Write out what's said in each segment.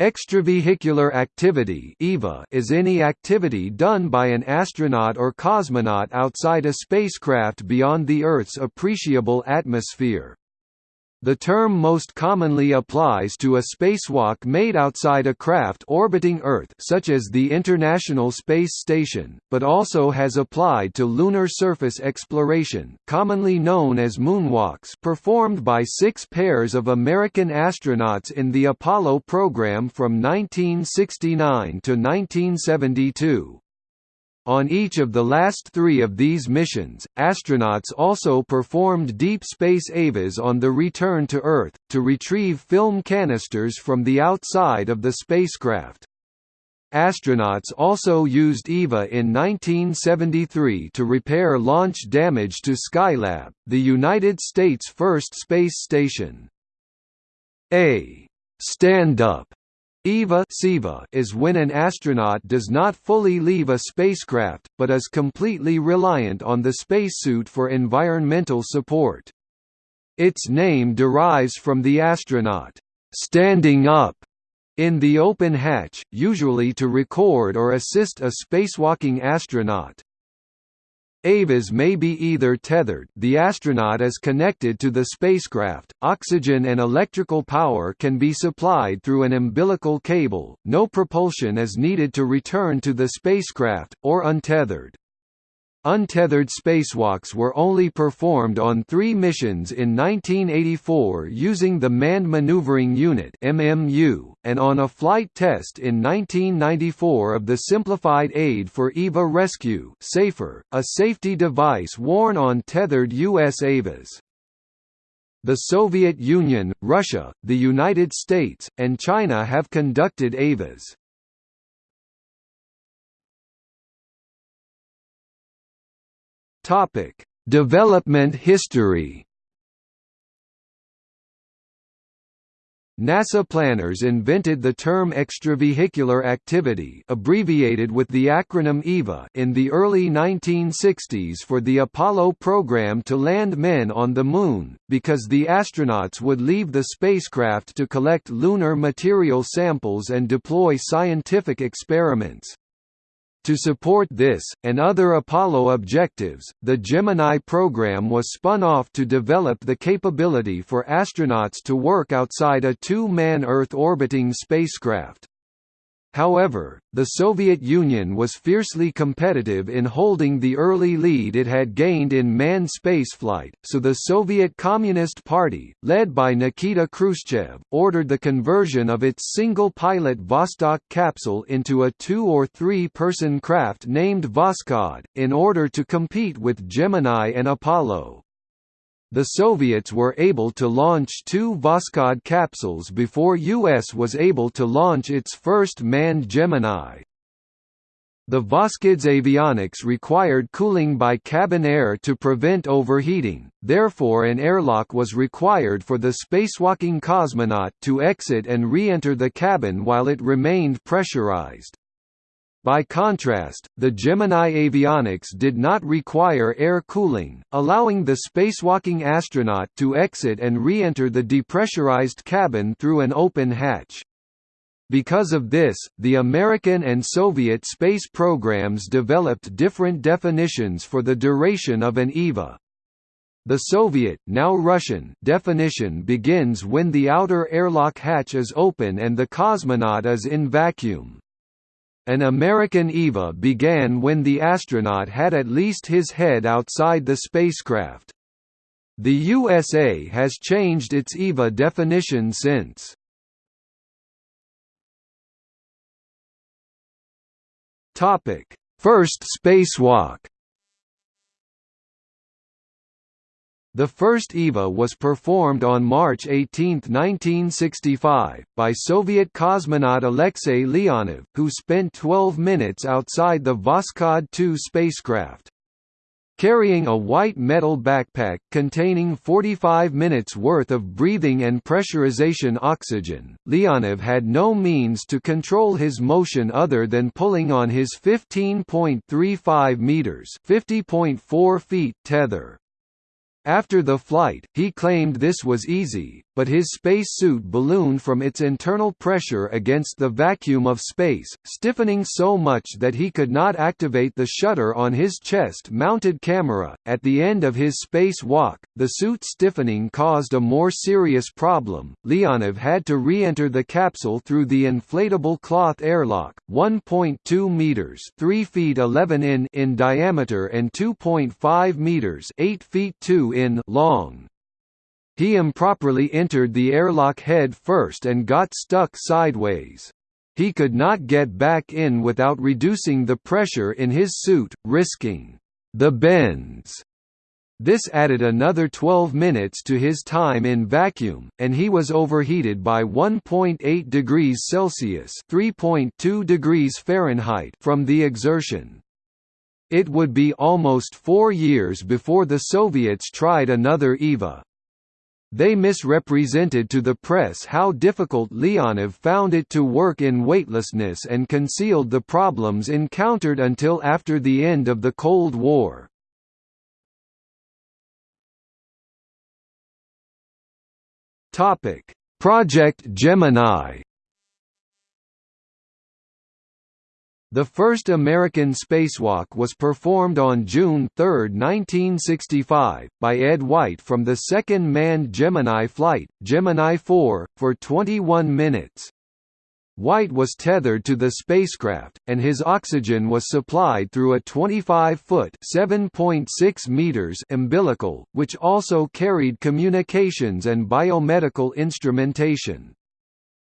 Extravehicular activity is any activity done by an astronaut or cosmonaut outside a spacecraft beyond the Earth's appreciable atmosphere. The term most commonly applies to a spacewalk made outside a craft orbiting Earth such as the International Space Station, but also has applied to lunar surface exploration commonly known as moonwalks performed by six pairs of American astronauts in the Apollo program from 1969 to 1972. On each of the last three of these missions, astronauts also performed deep space EVAs on the return to Earth, to retrieve film canisters from the outside of the spacecraft. Astronauts also used EVA in 1973 to repair launch damage to Skylab, the United States' first space station. A stand-up EVA is when an astronaut does not fully leave a spacecraft, but is completely reliant on the spacesuit for environmental support. Its name derives from the astronaut standing up in the open hatch, usually to record or assist a spacewalking astronaut. EVAs may be either tethered the astronaut is connected to the spacecraft, oxygen and electrical power can be supplied through an umbilical cable, no propulsion is needed to return to the spacecraft, or untethered. Untethered spacewalks were only performed on three missions in 1984 using the Manned Maneuvering Unit and on a flight test in 1994 of the Simplified Aid for EVA Rescue (SAFER), a safety device worn on tethered U.S. EVAs. The Soviet Union, Russia, the United States, and China have conducted EVAs. Topic: Development history. NASA planners invented the term extravehicular activity abbreviated with the acronym EVA in the early 1960s for the Apollo program to land men on the Moon, because the astronauts would leave the spacecraft to collect lunar material samples and deploy scientific experiments. To support this, and other Apollo objectives, the Gemini program was spun off to develop the capability for astronauts to work outside a two-man Earth-orbiting spacecraft. However, the Soviet Union was fiercely competitive in holding the early lead it had gained in manned spaceflight, so the Soviet Communist Party, led by Nikita Khrushchev, ordered the conversion of its single-pilot Vostok capsule into a two- or three-person craft named Voskhod, in order to compete with Gemini and Apollo. The Soviets were able to launch two Voskhod capsules before US was able to launch its first manned Gemini. The Voskhod avionics required cooling by cabin air to prevent overheating, therefore an airlock was required for the spacewalking cosmonaut to exit and re-enter the cabin while it remained pressurized. By contrast, the Gemini avionics did not require air cooling, allowing the spacewalking astronaut to exit and re-enter the depressurized cabin through an open hatch. Because of this, the American and Soviet space programs developed different definitions for the duration of an EVA. The Soviet now Russian definition begins when the outer airlock hatch is open and the cosmonaut is in vacuum. An American EVA began when the astronaut had at least his head outside the spacecraft. The USA has changed its EVA definition since. First spacewalk The first EVA was performed on March 18, 1965, by Soviet cosmonaut Alexei Leonov, who spent 12 minutes outside the Voskhod 2 spacecraft. Carrying a white metal backpack containing 45 minutes worth of breathing and pressurization oxygen, Leonov had no means to control his motion other than pulling on his 15.35 meters (50.4 feet) tether. After the flight, he claimed this was easy, but his spacesuit ballooned from its internal pressure against the vacuum of space, stiffening so much that he could not activate the shutter on his chest-mounted camera. At the end of his space walk, the suit stiffening caused a more serious problem. Leonov had to re-enter the capsule through the inflatable cloth airlock, 1.2 meters (3 feet 11 in) in diameter and 2.5 meters (8 feet 2 in) long. He improperly entered the airlock head first and got stuck sideways. He could not get back in without reducing the pressure in his suit, risking the bends. This added another 12 minutes to his time in vacuum, and he was overheated by 1.8 degrees Celsius (3.2 degrees Fahrenheit) from the exertion. It would be almost four years before the Soviets tried another EVA. They misrepresented to the press how difficult Leonov found it to work in weightlessness and concealed the problems encountered until after the end of the Cold War. Project Gemini The first American spacewalk was performed on June 3, 1965, by Ed White from the second manned Gemini flight, Gemini 4, for 21 minutes. White was tethered to the spacecraft, and his oxygen was supplied through a 25-foot (7.6 meters) umbilical, which also carried communications and biomedical instrumentation.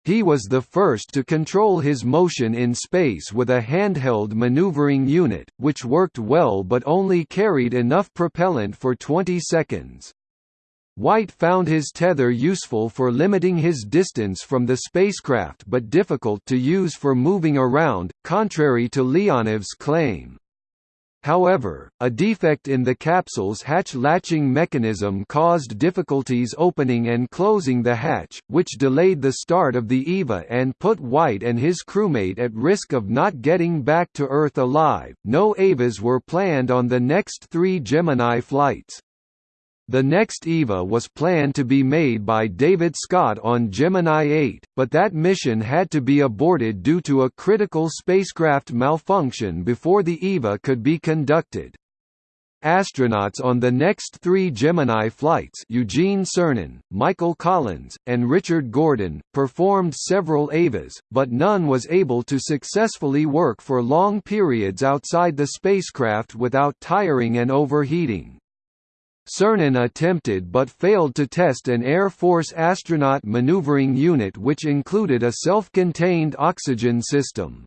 He was the first to control his motion in space with a handheld maneuvering unit, which worked well but only carried enough propellant for 20 seconds. White found his tether useful for limiting his distance from the spacecraft but difficult to use for moving around, contrary to Leonov's claim. However, a defect in the capsule's hatch latching mechanism caused difficulties opening and closing the hatch, which delayed the start of the EVA and put White and his crewmate at risk of not getting back to Earth alive. No EVAs were planned on the next three Gemini flights. The next EVA was planned to be made by David Scott on Gemini 8, but that mission had to be aborted due to a critical spacecraft malfunction before the EVA could be conducted. Astronauts on the next three Gemini flights Eugene Cernan, Michael Collins, and Richard Gordon, performed several EVAs, but none was able to successfully work for long periods outside the spacecraft without tiring and overheating. Cernan attempted but failed to test an Air Force astronaut maneuvering unit which included a self-contained oxygen system.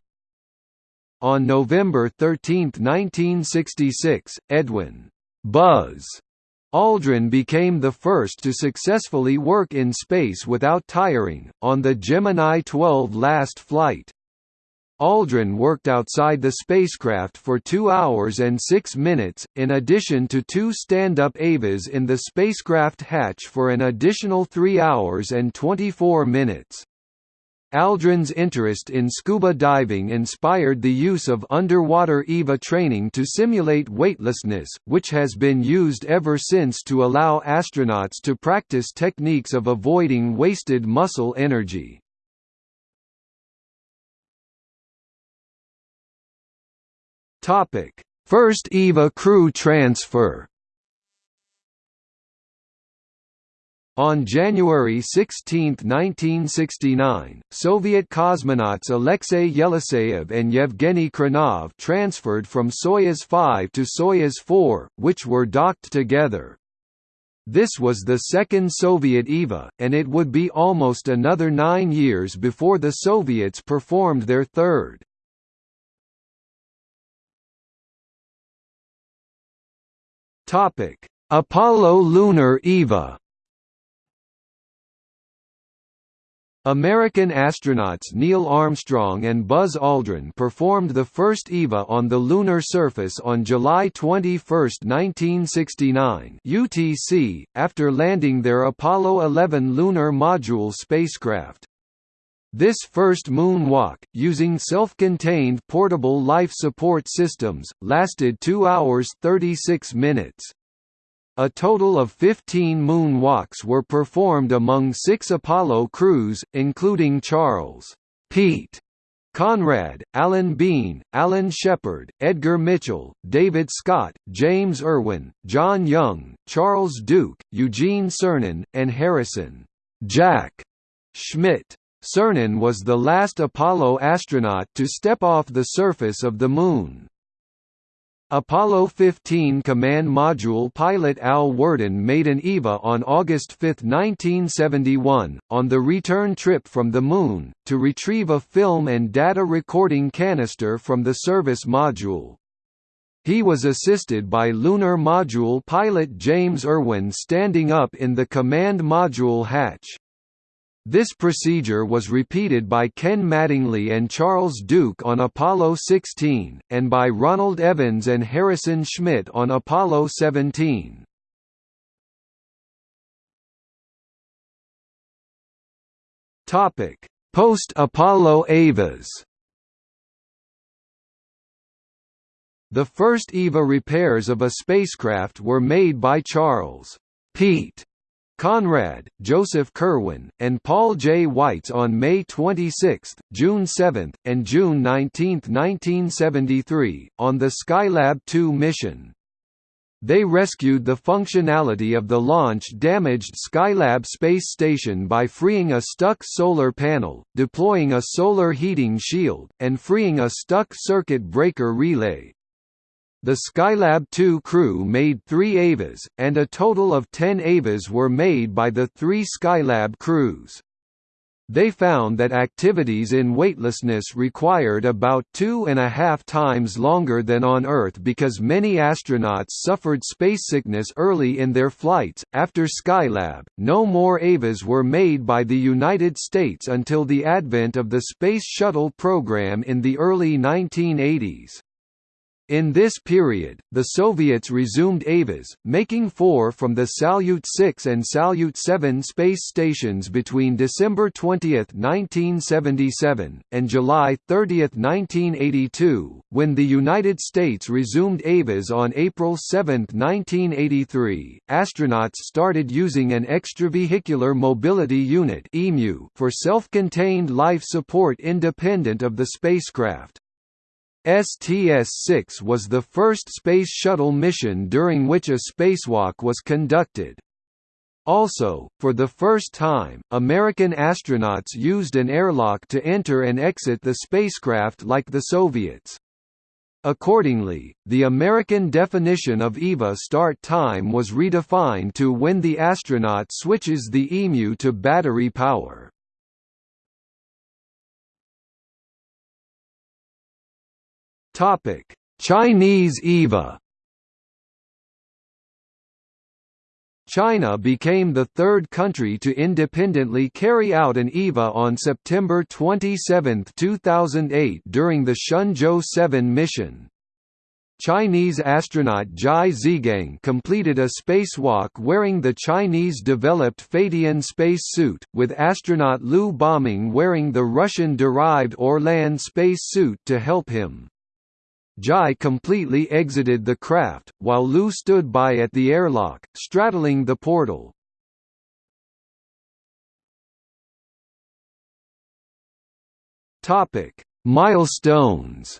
On November 13, 1966, Edwin Buzz Aldrin became the first to successfully work in space without tiring, on the Gemini 12 last flight. Aldrin worked outside the spacecraft for 2 hours and 6 minutes, in addition to two stand-up EVAs in the spacecraft hatch for an additional 3 hours and 24 minutes. Aldrin's interest in scuba diving inspired the use of underwater EVA training to simulate weightlessness, which has been used ever since to allow astronauts to practice techniques of avoiding wasted muscle energy. Topic: First EVA crew transfer. On January 16, 1969, Soviet cosmonauts Alexei Yeliseyev and Yevgeny Khrunov transferred from Soyuz 5 to Soyuz 4, which were docked together. This was the second Soviet EVA, and it would be almost another nine years before the Soviets performed their third. Topic: Apollo Lunar EVA. American astronauts Neil Armstrong and Buzz Aldrin performed the first EVA on the lunar surface on July 21, 1969 UTC, after landing their Apollo 11 lunar module spacecraft. This first moonwalk, using self-contained portable life support systems, lasted 2 hours 36 minutes. A total of 15 moonwalks were performed among six Apollo crews, including Charles Pete Conrad, Alan Bean, Alan Shepard, Edgar Mitchell, David Scott, James Irwin, John Young, Charles Duke, Eugene Cernan, and Harrison Jack Schmitt. Cernan was the last Apollo astronaut to step off the surface of the Moon. Apollo 15 Command Module pilot Al Worden made an EVA on August 5, 1971, on the return trip from the Moon, to retrieve a film and data recording canister from the service module. He was assisted by Lunar Module pilot James Irwin standing up in the command module hatch. This procedure was repeated by Ken Mattingly and Charles Duke on Apollo 16, and by Ronald Evans and Harrison Schmitt on Apollo 17. Post-Apollo EVAs The first EVA repairs of a spacecraft were made by Charles Pete Conrad, Joseph Kerwin, and Paul J. Weitz on May 26, June 7, and June 19, 1973, on the Skylab 2 mission. They rescued the functionality of the launch-damaged Skylab space station by freeing a stuck solar panel, deploying a solar heating shield, and freeing a stuck circuit breaker relay. The Skylab 2 crew made three EVAs, and a total of ten EVAs were made by the three Skylab crews. They found that activities in weightlessness required about two and a half times longer than on Earth because many astronauts suffered spacesickness early in their flights. After Skylab, no more EVAs were made by the United States until the advent of the Space Shuttle program in the early 1980s. In this period, the Soviets resumed EVAs, making four from the Salyut 6 and Salyut 7 space stations between December 20, 1977, and July 30, 1982, when the United States resumed EVAs on April 7, 1983. Astronauts started using an extravehicular mobility unit for self-contained life support independent of the spacecraft. STS-6 was the first Space Shuttle mission during which a spacewalk was conducted. Also, for the first time, American astronauts used an airlock to enter and exit the spacecraft like the Soviets. Accordingly, the American definition of EVA start time was redefined to when the astronaut switches the EMU to battery power. Topic: Chinese EVA. China became the third country to independently carry out an EVA on September 27, 2008 during the Shenzhou 7 mission. Chinese astronaut Zhai Zhigang completed a spacewalk wearing the Chinese-developed Feitian space suit, with astronaut Liu Boming wearing the Russian-derived Orlan space suit to help him. Zhai completely exited the craft, while Liu stood by at the airlock, straddling the portal. Topic: Milestones.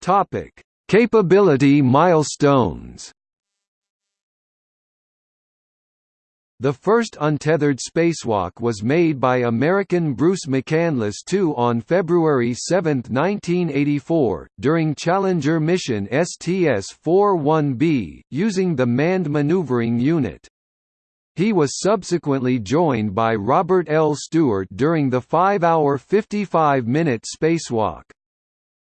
Topic: Capability milestones. The first untethered spacewalk was made by American Bruce McCandless II on February 7, 1984, during Challenger mission STS-41B, using the Manned Maneuvering Unit. He was subsequently joined by Robert L. Stewart during the 5-hour 55-minute spacewalk.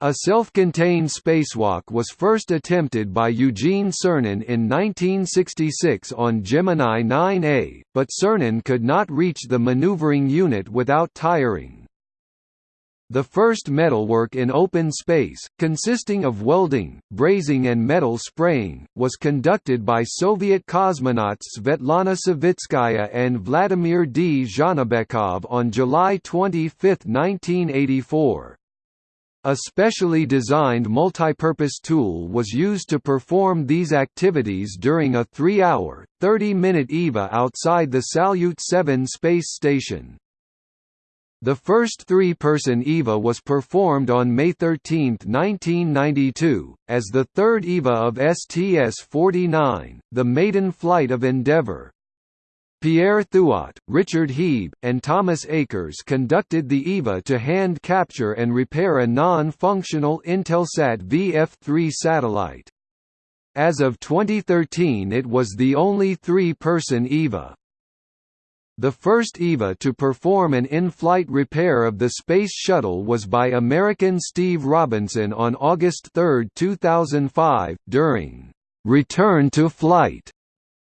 A self-contained spacewalk was first attempted by Eugene Cernan in 1966 on Gemini 9A, but Cernan could not reach the maneuvering unit without tiring. The first metalwork in open space, consisting of welding, brazing and metal spraying, was conducted by Soviet cosmonauts Svetlana Savitskaya and Vladimir Dzhanibekov on July 25, 1984. A specially designed multipurpose tool was used to perform these activities during a 3-hour, 30-minute EVA outside the Salyut 7 space station. The first three-person EVA was performed on May 13, 1992, as the third EVA of STS-49, the maiden flight of Endeavour. Pierre Thuot, Richard Hieb, and Thomas Akers conducted the EVA to hand capture and repair a non-functional Intelsat VF-3 satellite. As of 2013 it was the only three-person EVA. The first EVA to perform an in-flight repair of the Space Shuttle was by American Steve Robinson on August 3, 2005, during «Return to Flight»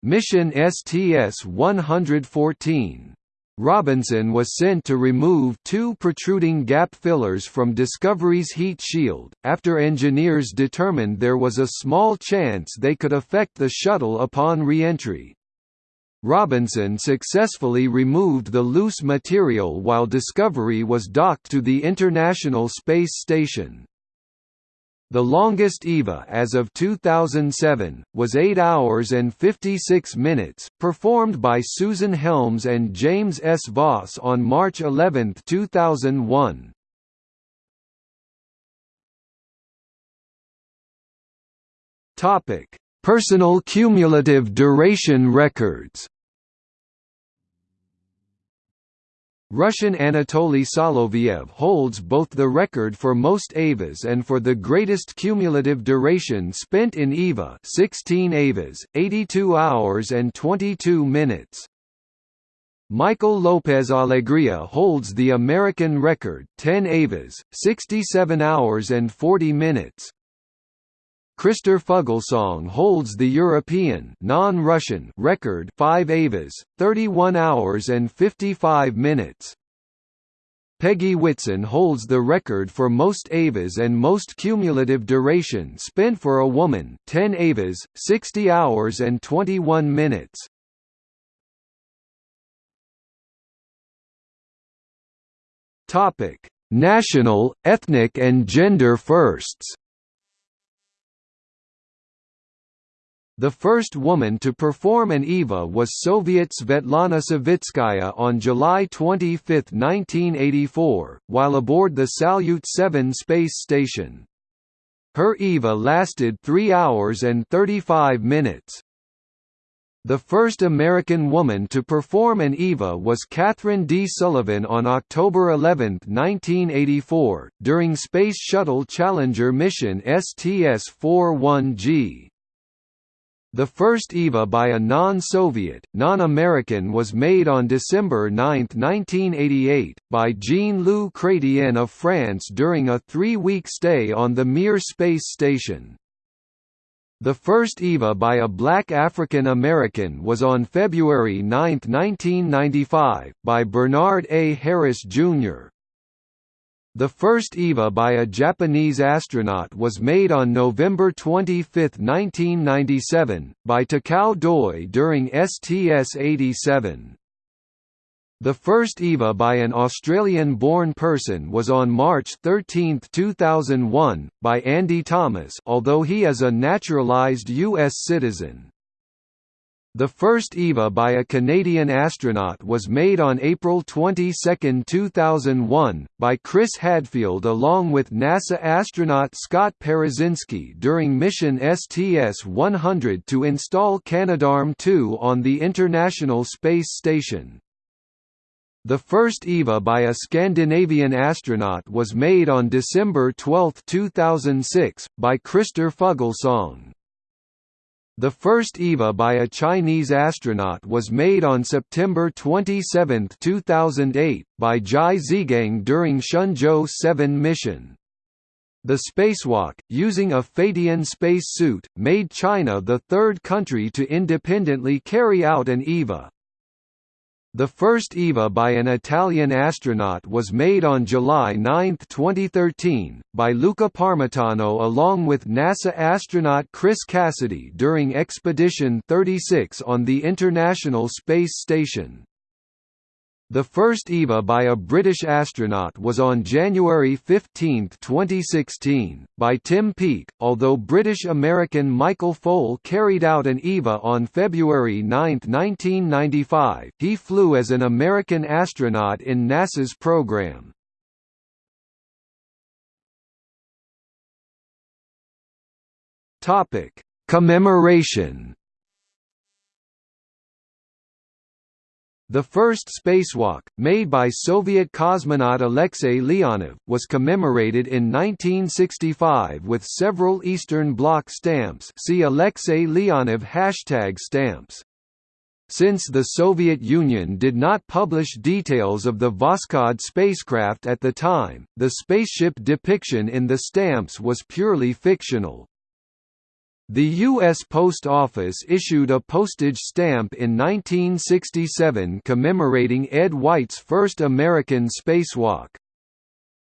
Mission STS-114. Robinson was sent to remove two protruding gap fillers from Discovery's heat shield, after engineers determined there was a small chance they could affect the shuttle upon re-entry. Robinson successfully removed the loose material while Discovery was docked to the International Space Station. The longest EVA as of 2007, was 8 hours and 56 minutes, performed by Susan Helms and James S. Voss on March 11, 2001. Personal cumulative duration records Russian Anatoly Soloviev holds both the record for most EVAs and for the greatest cumulative duration spent in EVA 16 EVAs, 82 hours and 22 minutes. Michael Lopez Alegria holds the American record 10 EVAs, 67 hours and 40 minutes. Christer Fuglesang holds the European non-Russian record 5 EVAs, 31 hours and 55 minutes. Peggy Whitson holds the record for most EVAs and most cumulative duration spent for a woman 10 EVAs, 60 hours and 21 minutes. National, ethnic and gender firsts The first woman to perform an EVA was Soviet Svetlana Savitskaya on July 25, 1984, while aboard the Salyut 7 space station. Her EVA lasted 3 hours and 35 minutes. The first American woman to perform an EVA was Kathryn D. Sullivan on October 11, 1984, during Space Shuttle Challenger mission STS-41G. The first EVA by a non-Soviet, non-American was made on December 9, 1988, by Jean-Loup Chrétien of France during a three-week stay on the Mir space station. The first EVA by a black African American was on February 9, 1995, by Bernard A. Harris, Jr. The first EVA by a Japanese astronaut was made on November 25, 1997, by Takao Doi during STS-87. The first EVA by an Australian-born person was on March 13, 2001, by Andy Thomas although he is a naturalised U.S. citizen. The first EVA by a Canadian astronaut was made on April 22, 2001, by Chris Hadfield along with NASA astronaut Scott Parazynski during mission STS-100 to install Canadarm2 on the International Space Station. The first EVA by a Scandinavian astronaut was made on December 12, 2006, by Christer Fuglesang. The first EVA by a Chinese astronaut was made on September 27, 2008, by Zhai Zhigang during Shenzhou 7 mission. The spacewalk, using a Feitian spacesuit, made China the third country to independently carry out an EVA. The first EVA by an Italian astronaut was made on July 9, 2013, by Luca Parmitano along with NASA astronaut Chris Cassidy during Expedition 36 on the International Space Station. The first EVA by a British astronaut was on January 15, 2016, by Tim Peake, although British-American Michael Foale carried out an EVA on February 9, 1995. He flew as an American astronaut in NASA's program. Topic: Commemoration The first spacewalk, made by Soviet cosmonaut Alexei Leonov, was commemorated in 1965 with several Eastern Bloc stamps see Alexei Leonov hashtag stamps. Since the Soviet Union did not publish details of the Voskhod spacecraft at the time, the spaceship depiction in the stamps was purely fictional. The U.S. Post Office issued a postage stamp in 1967 commemorating Ed White's first American spacewalk.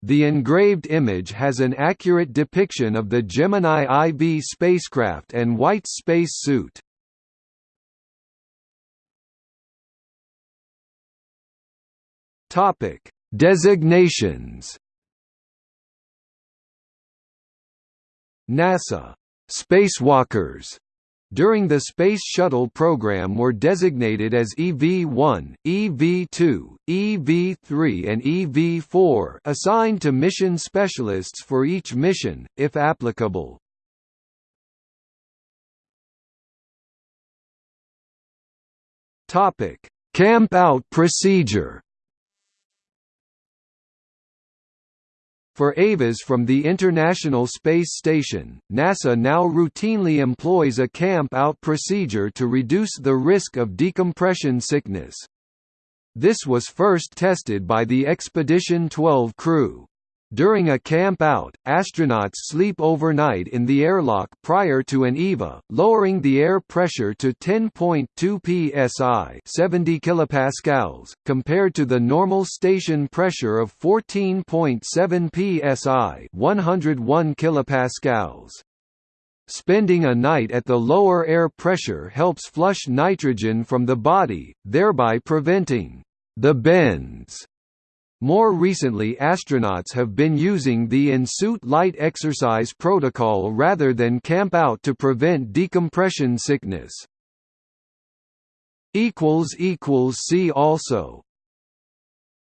The engraved image has an accurate depiction of the Gemini IV spacecraft and White's space suit. Designations NASA Spacewalkers during the Space Shuttle program were designated as EV-1, EV-2, EV-3 and EV-4 assigned to mission specialists for each mission, if applicable. Camp-out procedure For EVAs from the International Space Station, NASA now routinely employs a camp-out procedure to reduce the risk of decompression sickness. This was first tested by the Expedition 12 crew. During a camp-out, astronauts sleep overnight in the airlock prior to an EVA, lowering the air pressure to 10.2 psi 70 kilopascals, compared to the normal station pressure of 14.7 psi 101 kilopascals. Spending a night at the lower air pressure helps flush nitrogen from the body, thereby preventing the bends more recently astronauts have been using the in-suit light exercise protocol rather than camp out to prevent decompression sickness. See also